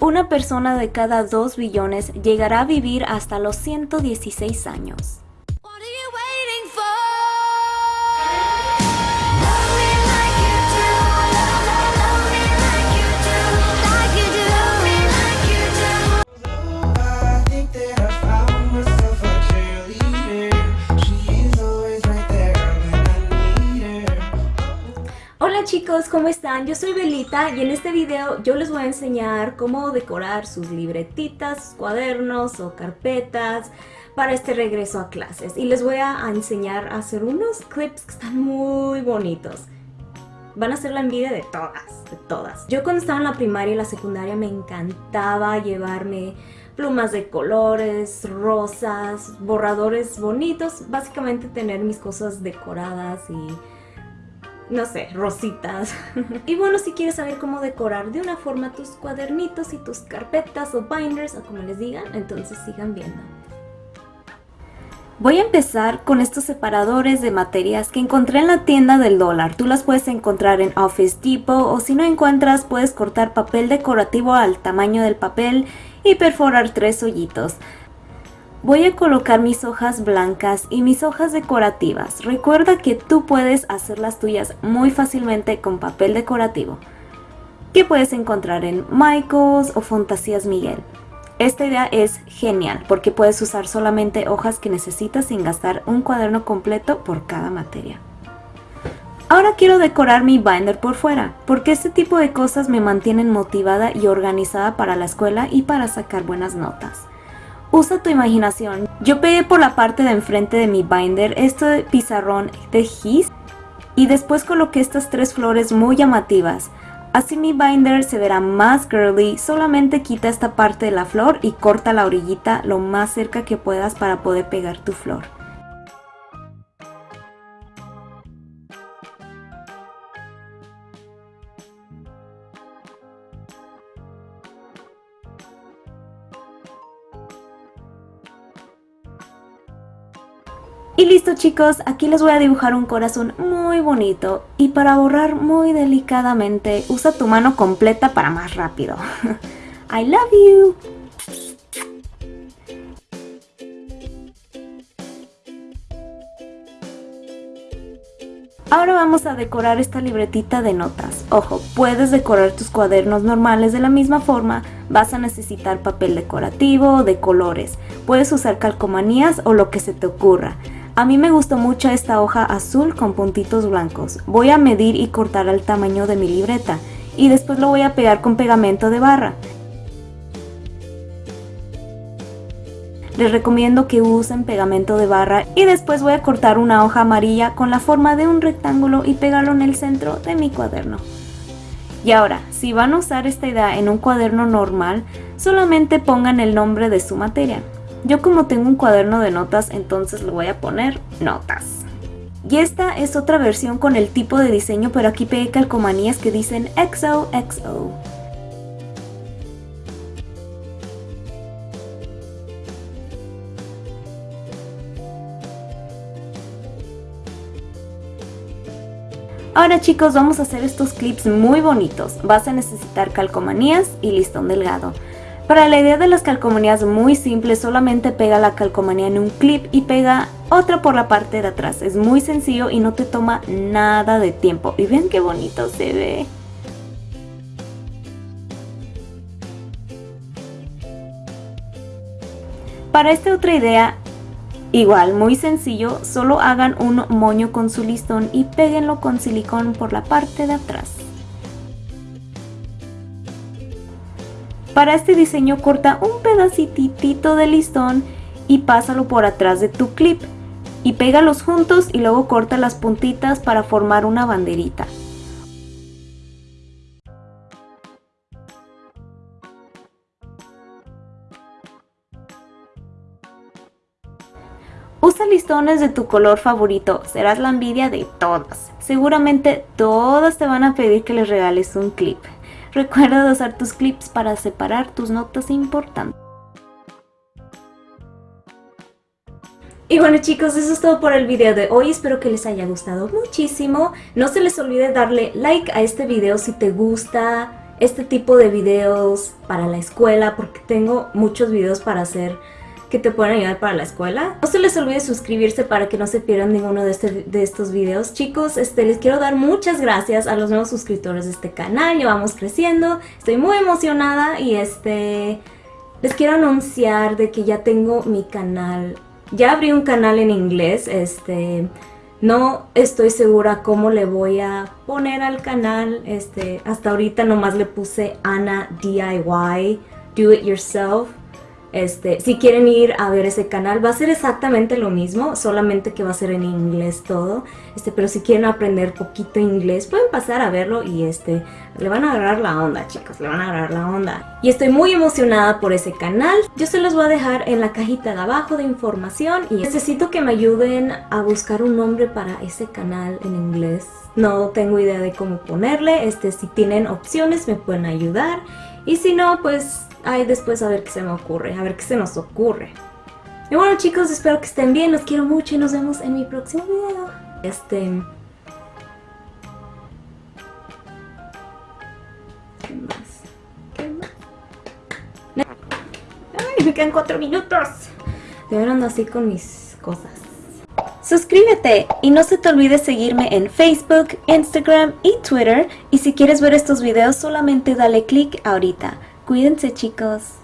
Una persona de cada 2 billones llegará a vivir hasta los 116 años. Hola chicos, ¿cómo están? Yo soy Belita y en este video yo les voy a enseñar cómo decorar sus libretitas, cuadernos o carpetas para este regreso a clases. Y les voy a enseñar a hacer unos clips que están muy bonitos. Van a ser la envidia de todas, de todas. Yo cuando estaba en la primaria y la secundaria me encantaba llevarme plumas de colores, rosas, borradores bonitos. Básicamente tener mis cosas decoradas y no sé, rositas. y bueno, si quieres saber cómo decorar de una forma tus cuadernitos y tus carpetas o binders o como les digan, entonces sigan viendo. Voy a empezar con estos separadores de materias que encontré en la tienda del dólar. Tú las puedes encontrar en Office Depot o si no encuentras puedes cortar papel decorativo al tamaño del papel y perforar tres hoyitos. Voy a colocar mis hojas blancas y mis hojas decorativas. Recuerda que tú puedes hacer las tuyas muy fácilmente con papel decorativo, que puedes encontrar en Michaels o Fantasías Miguel. Esta idea es genial porque puedes usar solamente hojas que necesitas sin gastar un cuaderno completo por cada materia. Ahora quiero decorar mi binder por fuera, porque este tipo de cosas me mantienen motivada y organizada para la escuela y para sacar buenas notas. Usa tu imaginación. Yo pegué por la parte de enfrente de mi binder este pizarrón de gis y después coloqué estas tres flores muy llamativas. Así mi binder se verá más girly, solamente quita esta parte de la flor y corta la orillita lo más cerca que puedas para poder pegar tu flor. Y listo chicos, aquí les voy a dibujar un corazón muy bonito y para borrar muy delicadamente usa tu mano completa para más rápido. I love you! Ahora vamos a decorar esta libretita de notas. Ojo, puedes decorar tus cuadernos normales de la misma forma, vas a necesitar papel decorativo, de colores, puedes usar calcomanías o lo que se te ocurra. A mí me gustó mucho esta hoja azul con puntitos blancos. Voy a medir y cortar al tamaño de mi libreta y después lo voy a pegar con pegamento de barra. Les recomiendo que usen pegamento de barra y después voy a cortar una hoja amarilla con la forma de un rectángulo y pegarlo en el centro de mi cuaderno. Y ahora, si van a usar esta idea en un cuaderno normal, solamente pongan el nombre de su materia. Yo como tengo un cuaderno de notas, entonces le voy a poner notas. Y esta es otra versión con el tipo de diseño, pero aquí pegué calcomanías que dicen XOXO. Ahora chicos vamos a hacer estos clips muy bonitos. Vas a necesitar calcomanías y listón delgado. Para la idea de las calcomanías muy simple, solamente pega la calcomanía en un clip y pega otra por la parte de atrás. Es muy sencillo y no te toma nada de tiempo. Y ven qué bonito se ve. Para esta otra idea, igual muy sencillo, solo hagan un moño con su listón y péguenlo con silicón por la parte de atrás. Para este diseño corta un pedacitito de listón y pásalo por atrás de tu clip y pégalos juntos y luego corta las puntitas para formar una banderita. Usa listones de tu color favorito, serás la envidia de todas. Seguramente todas te van a pedir que les regales un clip. Recuerda usar tus clips para separar tus notas importantes. Y bueno chicos, eso es todo por el video de hoy, espero que les haya gustado muchísimo. No se les olvide darle like a este video si te gusta este tipo de videos para la escuela porque tengo muchos videos para hacer que te pueden ayudar para la escuela. No se les olvide suscribirse para que no se pierdan ninguno de, este, de estos videos. Chicos, este, les quiero dar muchas gracias a los nuevos suscriptores de este canal. Ya vamos creciendo. Estoy muy emocionada y este... Les quiero anunciar de que ya tengo mi canal. Ya abrí un canal en inglés, este... No estoy segura cómo le voy a poner al canal. Este, hasta ahorita nomás le puse Ana DIY, Do It Yourself. Este, si quieren ir a ver ese canal, va a ser exactamente lo mismo, solamente que va a ser en inglés todo. Este, pero si quieren aprender poquito inglés, pueden pasar a verlo y este, le van a agarrar la onda, chicos, le van a agarrar la onda. Y estoy muy emocionada por ese canal. Yo se los voy a dejar en la cajita de abajo de información y necesito que me ayuden a buscar un nombre para ese canal en inglés. No tengo idea de cómo ponerle, este, si tienen opciones me pueden ayudar. Y si no, pues Ay, después a ver qué se me ocurre, a ver qué se nos ocurre. Y bueno chicos, espero que estén bien, los quiero mucho y nos vemos en mi próximo video. Este... ¿Qué más? ¿Qué más? Ay, me quedan cuatro minutos. Ver ando así con mis cosas. Suscríbete y no se te olvide seguirme en Facebook, Instagram y Twitter. Y si quieres ver estos videos solamente dale click ahorita. Cuídense chicos.